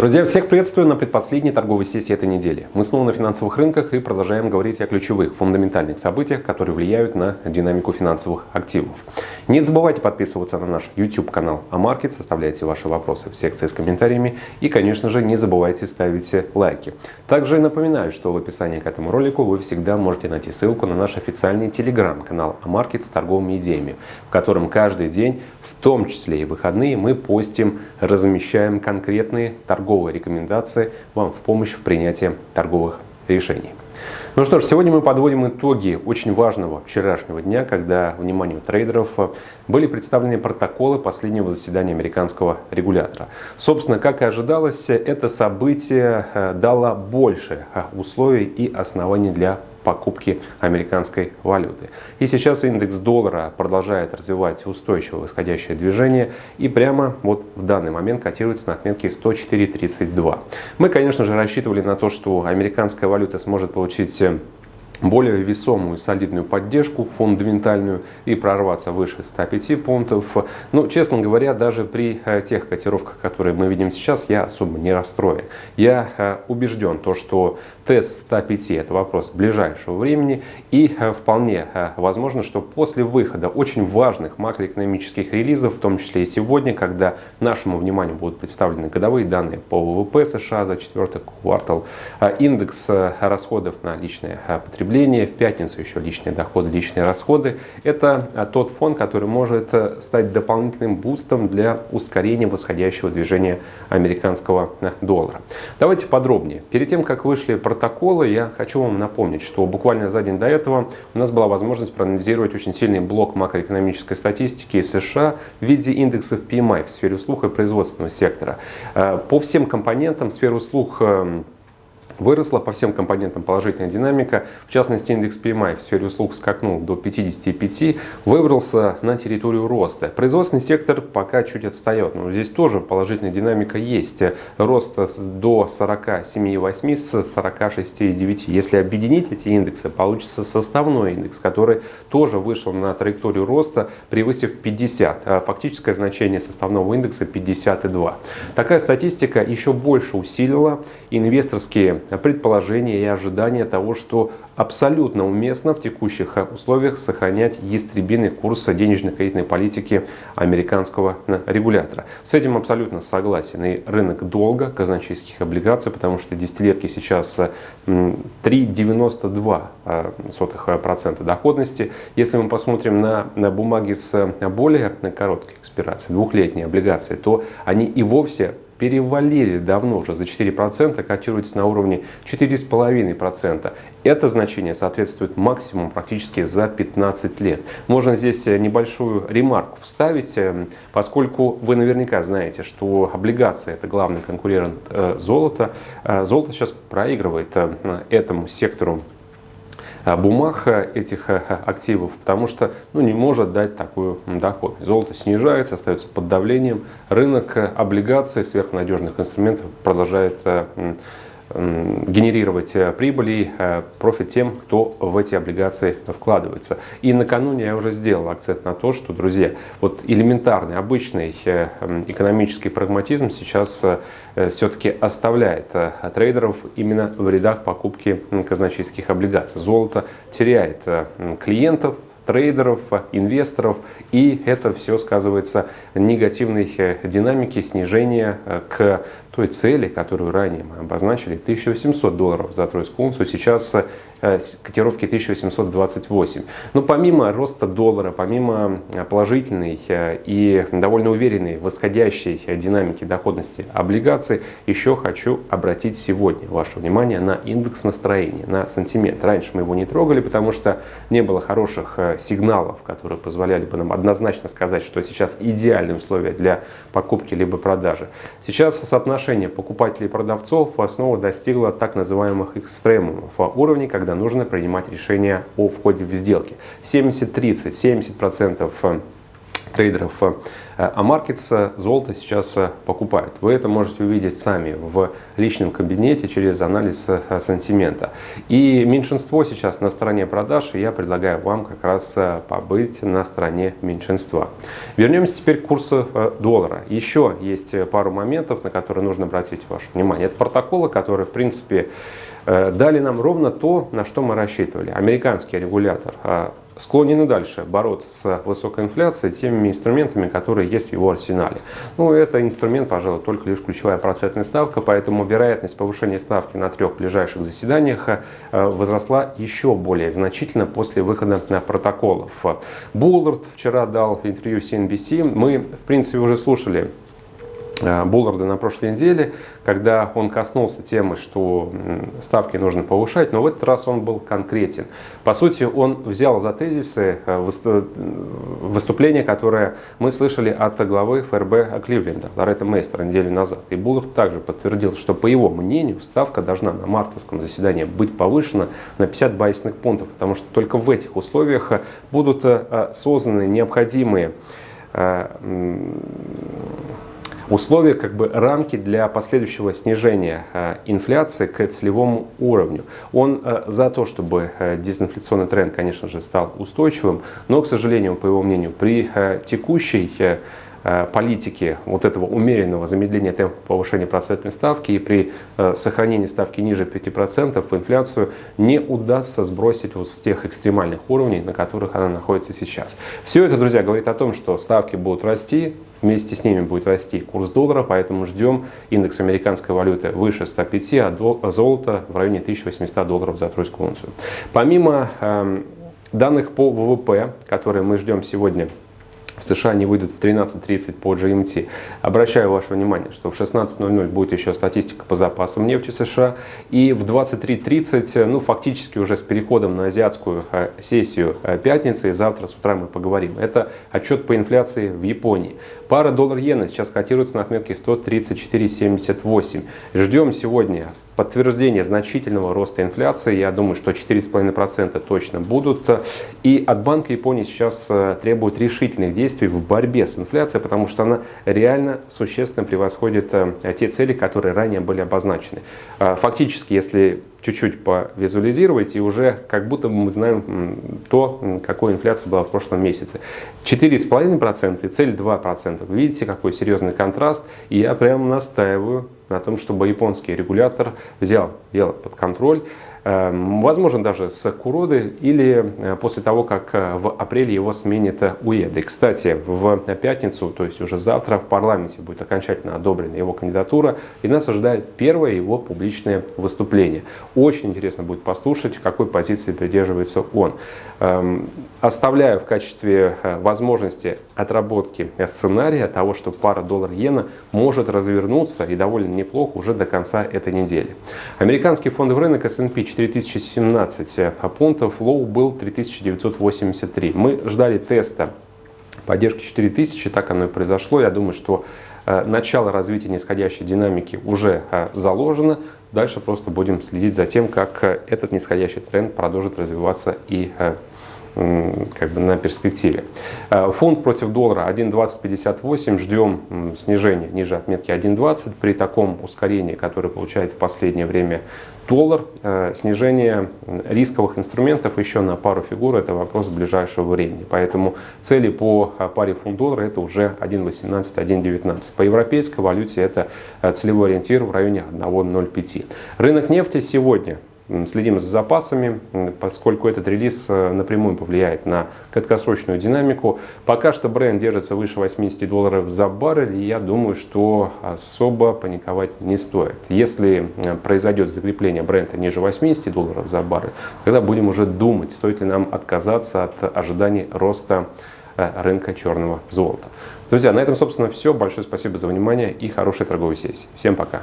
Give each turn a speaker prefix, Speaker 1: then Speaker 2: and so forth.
Speaker 1: Друзья, всех приветствую на предпоследней торговой сессии этой недели. Мы снова на финансовых рынках и продолжаем говорить о ключевых, фундаментальных событиях, которые влияют на динамику финансовых активов. Не забывайте подписываться на наш YouTube-канал Амаркет, составляйте ваши вопросы в секции с комментариями и, конечно же, не забывайте ставить лайки. Также напоминаю, что в описании к этому ролику вы всегда можете найти ссылку на наш официальный телеграм-канал Амаркет с торговыми идеями, в котором каждый день, в том числе и выходные, мы постим, размещаем конкретные торговые торговые рекомендации вам в помощь в принятии торговых решений. Ну что ж, сегодня мы подводим итоги очень важного вчерашнего дня, когда вниманию трейдеров были представлены протоколы последнего заседания американского регулятора. Собственно, как и ожидалось, это событие э, дало больше э, условий и оснований для покупки американской валюты. И сейчас индекс доллара продолжает развивать устойчивое восходящее движение и прямо вот в данный момент котируется на отметке 104.32. Мы, конечно же, рассчитывали на то, что американская валюта сможет получить более весомую, солидную поддержку фундаментальную и прорваться выше 105 пунктов. Но, честно говоря, даже при э, тех котировках, которые мы видим сейчас, я особо не расстроен. Я э, убежден, то, что тест 105 – это вопрос ближайшего времени и э, вполне возможно, что после выхода очень важных макроэкономических релизов, в том числе и сегодня, когда нашему вниманию будут представлены годовые данные по ВВП США за четвертый квартал, индекс расходов на личное потребление, потребление, в пятницу еще личные доходы, личные расходы. Это а, тот фон, который может э, стать дополнительным бустом для ускорения восходящего движения американского э, доллара. Давайте подробнее. Перед тем, как вышли протоколы, я хочу вам напомнить, что буквально за день до этого у нас была возможность проанализировать очень сильный блок макроэкономической статистики из США в виде индексов PMI в сфере услуг и производственного сектора. Э, по всем компонентам сферы услуг эм, Выросла по всем компонентам положительная динамика. В частности, индекс PMI в сфере услуг скакнул до 55, выбрался на территорию роста. Производственный сектор пока чуть отстает, но здесь тоже положительная динамика есть. Рост до 47,8 с 46,9. Если объединить эти индексы, получится составной индекс, который тоже вышел на траекторию роста, превысив 50. А фактическое значение составного индекса 52. Такая статистика еще больше усилила инвесторские предположения и ожидания того, что абсолютно уместно в текущих условиях сохранять ястребиный курс денежно-кредитной политики американского регулятора. С этим абсолютно согласен и рынок долга казначейских облигаций, потому что десятилетки сейчас 3,92% доходности. Если мы посмотрим на, на бумаги с более короткой экспирацией, двухлетние облигации, то они и вовсе перевалили давно уже за 4%, котируются на уровне 4,5%. Это значение соответствует максимуму практически за 15 лет. Можно здесь э, небольшую ремарку вставить, э, поскольку вы наверняка знаете, что облигации это главный конкурент э, золота. Золото сейчас проигрывает этому сектору бумаг э, этих э, активов, потому что ну, не может дать такую доход. Золото снижается, остается под давлением. Рынок облигаций, сверхнадежных инструментов продолжает генерировать э, прибыли, э, профит тем, кто в эти облигации вкладывается. И накануне я уже сделал акцент на то, что, друзья, вот элементарный, обычный э, экономический прагматизм сейчас все-таки оставляет трейдеров именно в рядах покупки казначейских облигаций. Золото теряет клиентов, трейдеров, инвесторов, и это все сказывается негативной динамике снижения к той цели, которую ранее мы обозначили, 1800 долларов за тройскую унцию, сейчас э, котировки 1828. Но помимо роста доллара, помимо э, положительной э, и довольно уверенной восходящей динамики доходности облигаций, еще хочу обратить сегодня ваше внимание на индекс настроения, на сантимент. Раньше мы его не трогали, потому что не было хороших сигналов, которые позволяли бы нам однозначно сказать, что сейчас идеальные условия для покупки либо продажи. Сейчас соотношение соотношение покупателей и продавцов снова достигло так называемых экстремумов, уровней, когда нужно принимать решение о входе в сделки. 70-30, 70%, -30, 70 трейдеров AMarkets золото сейчас покупают. Вы это можете увидеть сами в личном кабинете через анализ сантимента. И меньшинство сейчас на стороне продаж, и я предлагаю вам как раз побыть на стороне меньшинства. Вернемся теперь к курсу доллара. Еще есть пару моментов, на которые нужно обратить ваше внимание. Это протоколы, которые, в принципе, дали нам ровно то, на что мы рассчитывали. Американский регулятор склонен дальше бороться с высокой инфляцией теми инструментами, которые есть в его арсенале. Ну, это инструмент, пожалуй, только лишь ключевая процентная ставка, поэтому вероятность повышения ставки на трех ближайших заседаниях э, возросла еще более значительно после выхода на протоколов. Буллард вчера дал интервью CNBC. Мы, в принципе, уже слушали Булларда на прошлой неделе, когда он коснулся темы, что ставки нужно повышать, но в этот раз он был конкретен. По сути, он взял за тезисы э, выступления, которое мы слышали от главы ФРБ Кливленда, Лоретта Мейстера, неделю назад. И Буллард также подтвердил, что, по его мнению, ставка должна на мартовском заседании быть повышена на 50 байсных пунктов, потому что только в этих условиях э, будут созданы необходимые условия, как бы рамки для последующего снижения э, инфляции к целевому уровню. Он э, за то, чтобы э, дезинфляционный тренд, конечно же, стал устойчивым, но, к сожалению, по его мнению, при текущей политики вот этого умеренного замедления темпа повышения процентной ставки и при сохранении ставки ниже 5% инфляцию не удастся сбросить вот с тех экстремальных уровней, на которых она находится сейчас. Все это, друзья, говорит о том, что ставки будут расти, Вместе с ними будет расти курс доллара, поэтому ждем индекс американской валюты выше 105, а золото в районе 1800 долларов за тройскую унцию. Помимо э, данных по ВВП, которые мы ждем сегодня в США не выйдут в 13.30 по GMT. Обращаю ваше внимание, что в 16.00 будет еще статистика по запасам нефти США. И в 23.30, ну фактически уже с переходом на азиатскую э, сессию э, пятницы, и завтра с утра мы поговорим. Это отчет по инфляции в Японии. Пара доллар-иена сейчас котируется на отметке 134.78. Ждем сегодня подтверждение значительного роста инфляции. Я думаю, что 4,5% точно будут. И от Банка Японии сейчас э, требуют решительных действий в борьбе с инфляцией, потому что она реально существенно превосходит э, те цели, которые ранее были обозначены. Э, фактически, если чуть-чуть повизуализировать, и уже как будто мы знаем то, какой инфляция была в прошлом месяце. 4,5% и цель 2%. Видите, какой серьезный контраст. И я прямо настаиваю на том, чтобы японский регулятор взял дело под контроль возможно даже с Куроды или э, после того, как э, в апреле его сменит УЕД. И, кстати, в пятницу, то есть уже завтра в парламенте будет окончательно одобрена его кандидатура, и нас ожидает первое его публичное выступление. Очень интересно будет послушать, какой позиции придерживается он. Эм, оставляю в качестве э, возможности отработки сценария того, что пара доллар-иена может развернуться и довольно неплохо уже до конца этой недели. Американский фондовый рынок S&P 4017 пунктов, лоу был 3983. Мы ждали теста поддержки 4000, так оно и произошло. Я думаю, что э, начало развития нисходящей динамики уже э, заложено. Дальше просто будем следить за тем, как э, этот нисходящий тренд продолжит развиваться и как бы на перспективе. Э, фунт против доллара 1.2058. Ждем снижения ниже отметки 1.20. При таком ускорении, которое получает в последнее время доллар, э, снижение рисковых инструментов еще на пару фигур – это вопрос ближайшего времени. Поэтому цели по э, паре фунт-доллара – это уже 1.18, 1.19. По европейской валюте это целевой ориентир в районе 1.05. Рынок нефти сегодня Следим за запасами, поскольку этот релиз э, напрямую повлияет на краткосрочную динамику. Пока что бренд держится выше 80 долларов за баррель, и я думаю, что особо паниковать не стоит. Если произойдет закрепление бренда ниже 80 долларов за баррель, тогда будем уже думать, стоит ли нам отказаться от ожиданий роста э, рынка черного золота. Друзья, на этом, собственно, все. Большое спасибо за внимание и хорошей торговой сессии. Всем пока!